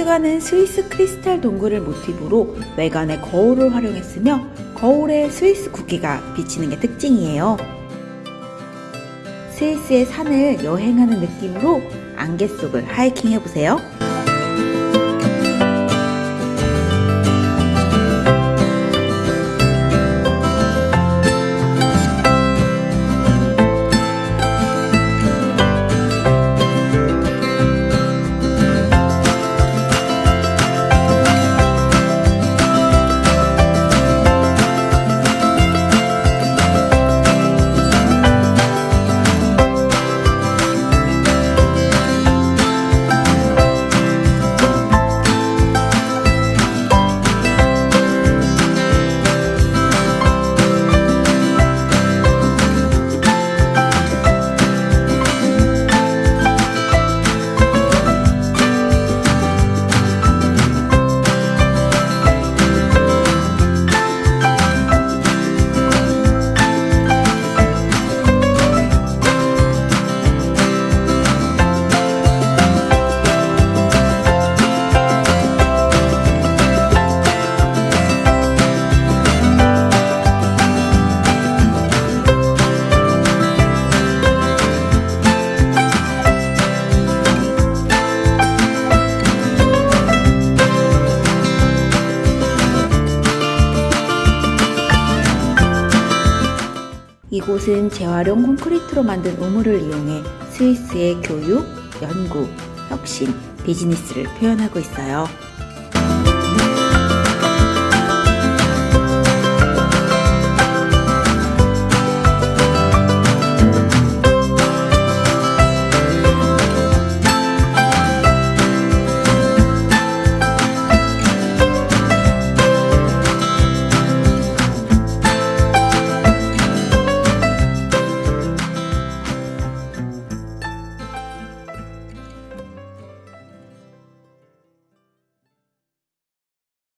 추가는 스위스 크리스탈 동굴을 모티브로 외관에 거울을 활용했으며 거울에 스위스 국기가 비치는 게 특징이에요. 스위스의 산을 여행하는 느낌으로 안개 속을 하이킹 해보세요. 이곳은 재활용 콘크리트로 만든 우물을 이용해 스위스의 교육, 연구, 혁신, 비즈니스를 표현하고 있어요.